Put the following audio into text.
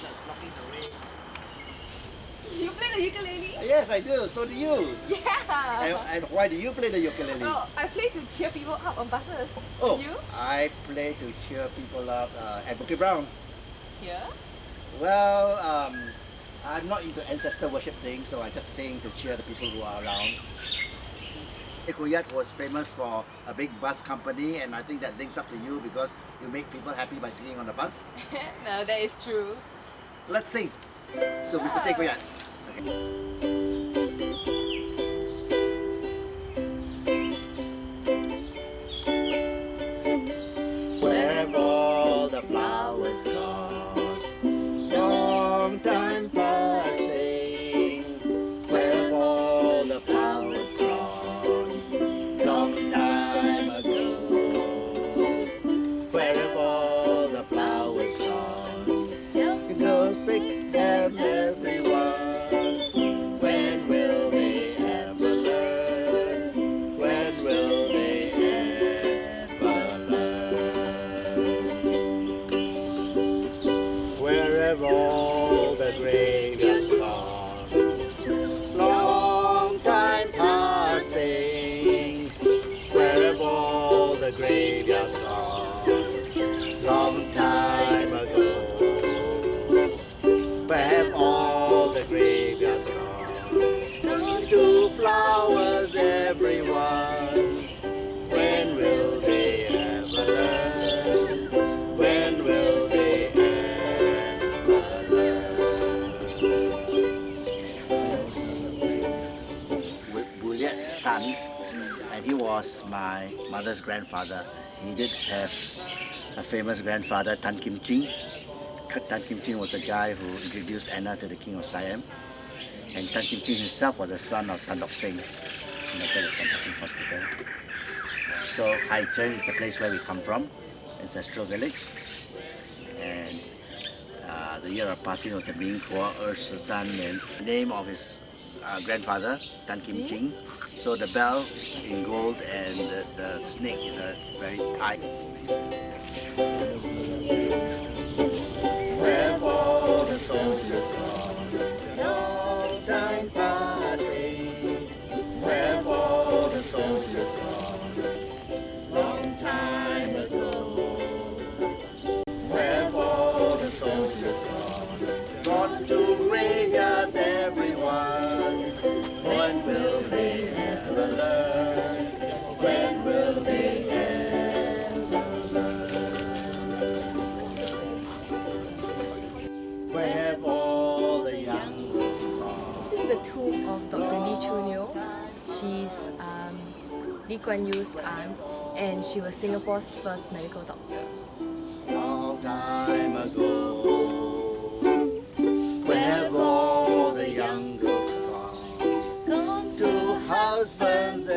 play the ukulele? Yes, I do. So do you. Yeah. And, and why do you play the ukulele? Oh, I play to cheer people up on buses. Oh, You? I play to cheer people up uh, at Bukit Brown. Here? Well, um, I'm not into ancestor worship things, so I just sing to cheer the people who are around. Ekuyat was famous for a big bus company, and I think that links up to you because you make people happy by singing on the bus. no, that is true. Let's see. So, gusto take ko yan. Okay. Where all the graveyards gone? Long time passing. Where have all the graveyards gone? Long time ago. Where have all the graveyards gone? Two flowers, everyone. My mother's grandfather. He did have a famous grandfather, Tan Kim Ching. Tan Kim Ching was the guy who introduced Anna to the King of Siam. And Tan Kim Ching himself was the son of Tan Tock Seng, conductor of Tan Tock Seng Hospital. So Hai Chen is the place where we come from, ancestral village. And uh, the year of passing was the Ming Hua Er San, and the name of his uh, grandfather, Tan Kim Ching. So the bell in gold and the, the snake is a very tight. of Dr. Lee Chun She's um, Lee Kuan Yew's aunt and she was Singapore's first medical doctor. Long time ago, where all the young girls gone, to husbands